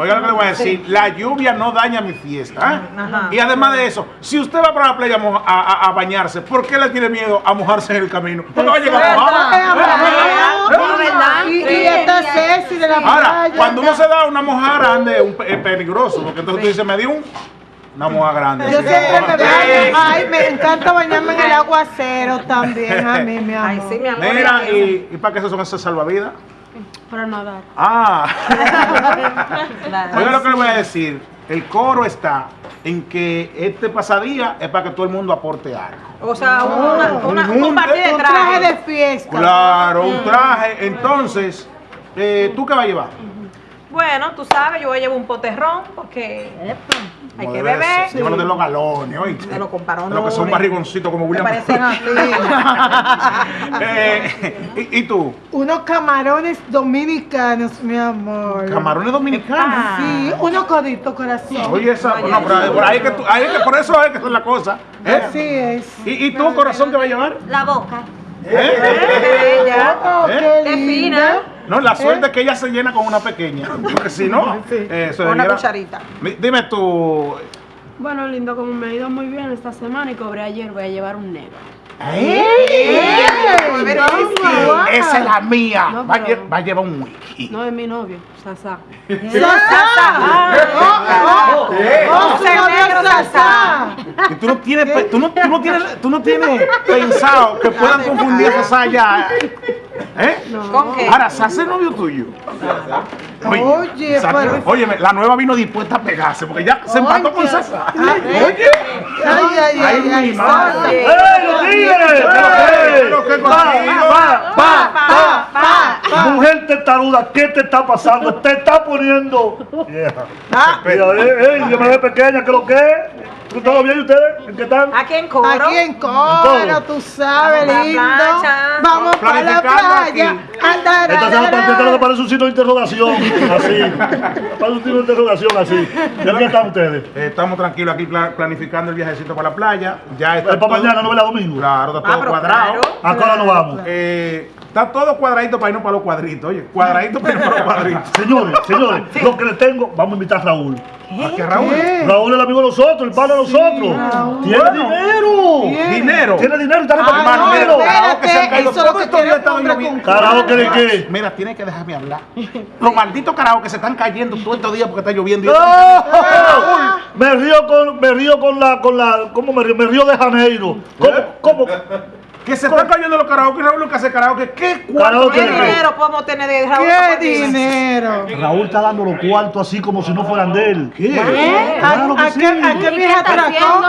Oiga lo que le voy a decir, la lluvia no daña mi fiesta. ¿eh? Ajá. Y además de eso, si usted va para la playa a, a- bañarse, ¿por qué le tiene miedo a mojarse en el camino? Porque va a llegar. No, ¿verdad? Y, está sexy de la Ahora, playa. cuando uno se da una moja grande, un es peligroso, porque entonces tú dices, me di un, una moja grande. Yo Sí. siempre me baño. Ay, me encanta bañarme en el aguacero también a mí, mi amor. Ay, sí, mi amor. Mira, ¿y, ¿y para qué son esos salvavidas? Para nadar. Ah. Claro. Oiga lo que le voy a decir. El coro está en que este pasadía es para que todo el mundo aporte algo. O sea, una, una, Un un de Un traje de traje. fiesta. Claro, un traje. Entonces, eh, ¿tú qué vas a llevar? Bueno, tú sabes, yo voy a llevar un poterrón porque hay que beber. Llévalo de los galones, oíste. De los comparones. Los que son barrigoncitos como Me William. parecen así. Eh, ¿y, y tú? Unos camarones dominicanos, mi amor. ¿Camarones dominicanos? Sí, unos coditos, corazón. Oye, esa, no, pero por, ahí que tú- ahí que por eso es que es la cosa. ¿eh? Así es. ¿Y, ¿Y tú, corazón, qué va a llevar? La boca. ¿Eh? Ella. Oh, ¿Eh? qué fina. No, la suerte es que ella se llena con una pequeña. Porque si no, eh, eso Con una cucharita. Dime tú. Bueno, lindo, como me ha ido muy bien esta semana y cobré ayer, voy a llevar un negro. Toma. Esa es la mía. No, va, a pero- va a llevar un wiki. No es mi novio, Sasa. Vamos a su negro, novio Sasá. Y tú no tienes, tú no, tú no tienes, tú no tienes pensado que puedan confundir a Sasa ya. ¿Eh? ¿Con qué? Ahora, Sasa es novio tuyo. Oye, Sasa- pero- óyeme, la nueva vino dispuesta a pegarse porque ya se empató con Oye. Sasa. Ay, Oye. Ay, ay, ay, mi ay, madre. Sasa. Oye. ¡Ey, los tigres! Pero qué Pa, contigo. pa, pa, pa. Mujer testaruda, ¿qué te está pasando? Te está poniendo. vieja. Ah, Mira, ey, ey, yo me ve pequeña, ¿qué lo que es? ¿Todo bien ustedes? ¿En qué están? Aquí en coro. Aquí en Coro, Coro. tú sabes, Vamos pa' la lindo. playa. Vamos para la playa. Andar, Esta esta lo que parece un signo de interrogación, así. Parece un signo de interrogación, así. ¿De qué están ustedes? Eh, estamos tranquilos aquí pla- planificando el viajecito para la playa. Ya está ¿Es para todo- mañana, no la domingo? Claro, está Ah, todo pero cuadrado. claro. ¿A qué hora nos vamos? Eh, está todo cuadradito para irnos para los cuadritos. Oye, cuadradito para irnos para los cuadritos. Señores, señores, lo que le tengo, vamos a invitar a Raúl. ¿A qué, Raúl? ¿Qué? Raúl es el amigo de nosotros, el padre de nosotros. Raúl. Tiene Bueno. dinero. Bien. Dinero. Tiene dinero y está Ah, repartiendo no, dinero. Carajo, que se han caído eso es lo todos que estos días quiere están hombre lloviendo. con Carajo, ¿que de qué? Mira, tienes que dejarme hablar. Los malditos carajos que se están cayendo todos estos días porque está lloviendo. y- ¡No! Me río con, me río con la, con la, ¿cómo me río? Me río de Janeiro. ¿Cómo, cómo? Que se están cayendo los karaoke. Raúl lo que hace karaoke. ¿Qué cuarto. ¿Qué dinero podemos tener de Raúl? ¡Qué dinero! Raúl está dando los cuartos así como si no fueran de él. ¿Eh? Claro que ¿A, sí. qué, a qué ¿Y vieja qué atracó?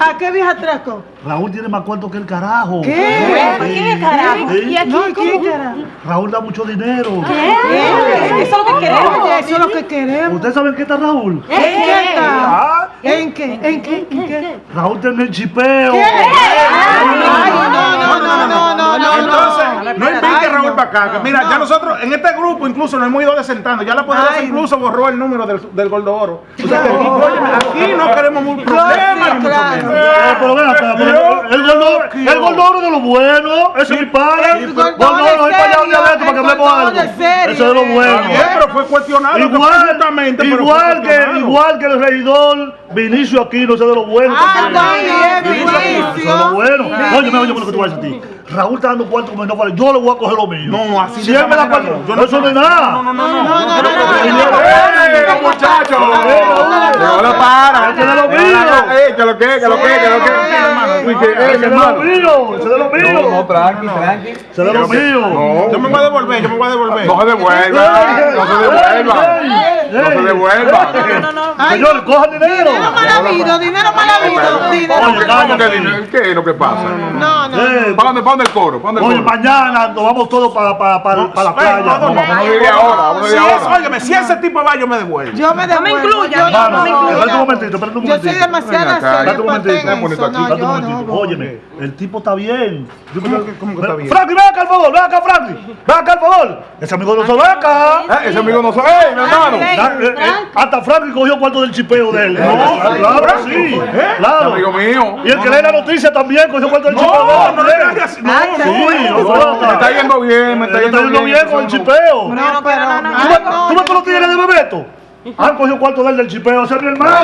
¿A qué vieja atracó? Raúl tiene más cuartos que el carajo. ¿Qué? ¿Por qué carajo? ¿Y aquí No? ¿quién era? Raúl da mucho dinero. Eso es lo que queremos. Oye, eso es lo que queremos. ¿Ustedes saben qué está Raúl? ¿En qué está? Ah, ¿En qué? ¿En qué? ¿En qué? Raúl tiene el chipeo. Ay, no, no, no, no, no, no, Entonces, no. no invite a Raúl no. para acá. que mira, ya nosotros en este grupo incluso nos hemos ido desentando. Ya la poderosa Ay, incluso borró el número del, del Gordo Oro. O sea que aquí, aquí no queremos mucho problema. Eh, pero ven acá, el el gordoro de lo bueno, ese es mi padre. Gordoro ven es para allá un dialecto para que el hablemos algo. es Ese es de lo bueno. Pero fue cuestionado. Igual, que, igual que el regidor Vinicio Aquino, ese de lo bueno. Ah, también. Vinicio ese de lo bueno. Oye, oye, lo que tú vas a decir. Raúl está dando cuarto como si no fuera. Yo le voy a coger lo mío. No, así Si de él me da cuarto, no. Yo eso no es nada. No, no, no, no. No, no, no, no, ¡Eh, muchachos! No lo para! Ese de lo mío. ¡Eh, que lo que, que lo que, que lo que! Eh, Ese de lo mío. Ese de lo mío. tranqui, tranqui. Ese de lo mío. Yo me voy a devolver, yo me voy a devolver. No se devuelva, no se devuelva. No se devuelva. No, no, no. Señores, cojan dinero. Dinero mal habido, dinero mal habido, dinero. ¿Qué es lo que pasa? No, no. ¿Para dónde, para dónde el coro? ¿Para dónde Oye, mañana nos vamos todos para para para para la playa. no, no, Vamos, no, Si es, óyeme, si ese tipo va, yo me devuelvo. Yo me No me devuelvo. incluya, no, me no, espérate un momentito, espérate un Yo soy momentito. demasiado espérate un momentito, No, Espérate un momentito. no. Óyeme, el tipo está bien. Yo ¿Cómo creo- que- cómo que está bien? Franklin, ven acá, al favor, ven acá, Franklin. Ven acá, al favor. Ese amigo no se ve acá. Eh, Ese amigo no sabe, ¡Ey, mi hermano! Ah, eh, eh, hasta Frankie cogió cuarto del chipeo de él. No, claro, sí. Claro. Amigo mío. Y el que lee la noticia también cogió cuarto del chipeo de No, él. no así. No, Sí, no. no, Me está yendo bien, me está yendo bien con el chipeo. No, no, pero no, no, ¿Tú ves- ¿Tú ves todos los tigres de Bebeto? Han cogido cuarto de él del chipeo, ese es mi hermano.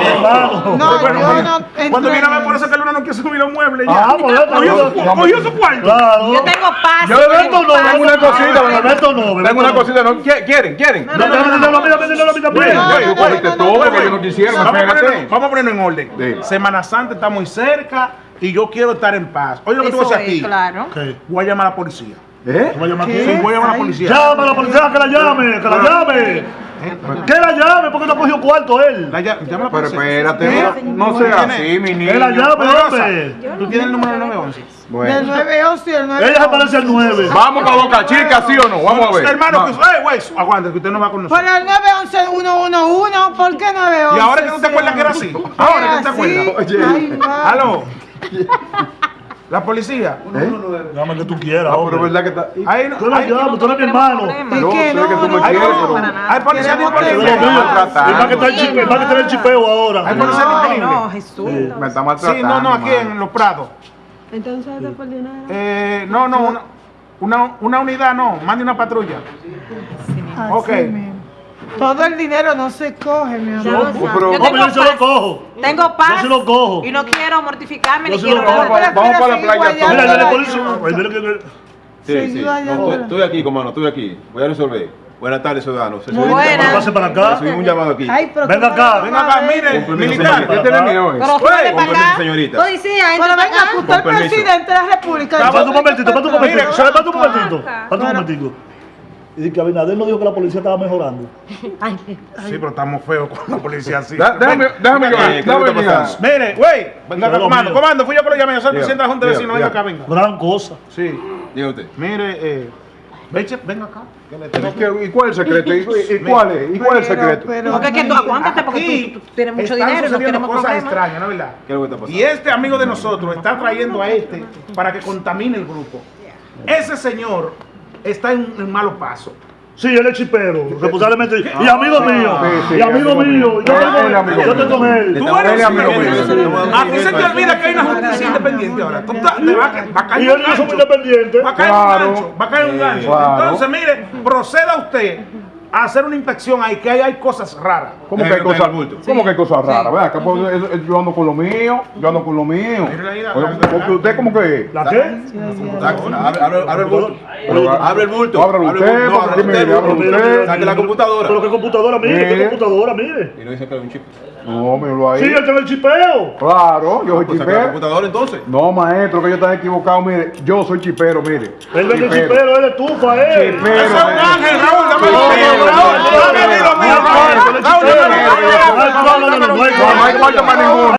Hermano. No, bueno, no Cuando viene a ver por eso que No quiere subir los muebles ya. Ah, pues cogió, su- cogió su cuarto. Claro. Yo tengo paz. Yo Bebeto no, Tengo una cosita, Bebeto no, Tengo una cosita, ¿no? ¿Qui- ¿Quieren? ¿Quieren? No, no, no, no, no, Vamos a, ponernos en orden. Semana Santa está muy cerca y yo quiero estar en paz. Oye lo que tú vas a Eso hacer es, aquí. claro. Voy a llamar a la policía. ¿Eh? ¿Tú vas a llamar Sí, voy a llamar a la policía. Llama a la policía que la llame, que la llame. Que la llame, porque no cogió cuarto él. La lla- llama a la Pero espérate, ¿Eh? no sea así, mi Que la niño. llame, Poderosa, hombre. ¿Tú tienes el número del 911? Del Bueno. 911 y el 911. Ella se parece al 9. Vamos para Boca Chica, ¿sí o no? Vamos a ver. Hermano, que, eh, güey, aguanta, que usted no va con nosotros. Pero el 911 111, ¿por qué 911? Y ahora que no te acuerdas que era así. Ahora que no te acuerdas. Oye. Aló. La policía. Llama que tú quieras, Ah, pero hombre. verdad que está. Ahí no. Tú la ahí- llamas, tú eres mi hermano. ¿Y Yo qué? No, que tú me no, Hay, quieres, no, pero- hay policía disponible. El más que está el chipeo, ahora. Hay policía disponible. no, Jesús. Me está maltratando. Sí, no, no, aquí en Los Prados. Entonces, ¿te el dinero? Eh, no, no, una, una, una unidad no, mande una patrulla. Así Ok. Todo el dinero no se coge, mi amor. Oh, pero- Yo tengo yo se lo cojo. Tengo paz. Yo se lo cojo. Y no quiero mortificarme Yo ni se quiero lo cojo. nada. Vamos, vamos para la playa. Mira, yo le Sí, sí. No, estoy, estoy aquí, comando, estoy aquí. Voy a resolver. Buenas tardes, ciudadanos. Se Buenas. Pase para acá. Recibimos un llamado aquí. Ay, pero Venga acá, no Venga acá, mire, militar. eh? Pero Güey, súbele Con permiso, señorita. Pero Policía, entra venga, usted es presidente de la República. Espérate un momentito, espérate un momentito. Espérate un momentito. Un momentico. Y dice que Abinader no dijo que la policía estaba mejorando. Sí, pero estamos feos con la policía así. Da- Déjame, déjame Eh. Mire, güey, venga acá, comando, comando, fui yo que lo llamé, yo soy presidente de la Junta de diga, Vecinos, venga acá, venga. Gran cosa. Sí, Diga usted. mire, eh, venga acá. que le tengo ¿Y qué- ¿Y cuál es el secreto? ¿Y, y- y cuál es? ¿Y cuál es el secreto? pero- Porque es que tú aguántate porque tú, tú tienes mucho están dinero y no sucediendo queremos cosas problemas. extrañas, ¿no es verdad? ¿Qué es lo que está pasando? Y este amigo de nosotros está trayendo a este para que contamine el grupo. Ese señor está en un malo paso. Sí, él es chipero, responsablemente. Y amigo mío. Sí, sí, Y amigo mío. Yo Él- tengo- él es amigo yo estoy mío. con él. Tú eres amigo mío. A ti se te olvida que hay una justicia independiente ahora. Tú ta- te va, a ca- va a caer Y un él y yo somos gancho. independientes. Va a caer un gancho. Va a caer un gancho. Entonces, mire, proceda usted a hacer una inspección ahí, que ahí hay cosas raras. ¿Cómo que hay cosas. ¿cómo que hay cosas raras? Vea, que pues, yo ando con lo mío, yo ando con lo mío. Porque usted como que... ¿La qué? Abre, abre- abre el bulto. Pero- Abre el bulto. Abre usted, el bulto. No, porque abre usted. Saque la computadora. Pero qué computadora, mire, qué Mire. computadora, mire. Y no dice que era un chip. No, míralo ahí. Sí, él tiene el chipeo. Claro, yo soy Pues chipero. computadora entonces. No, maestro, que yo estaba equivocado, mire, yo soy chipero, mire. Él vende el chipero, él estufa, él. Chipero. Ese es un ángel, Raúl, dame Raúl, no, dame mío, Raúl, no, Raúl, no, dame el no, dinero. no, no, no, no, no, no, No, no hay cuarto para ninguno.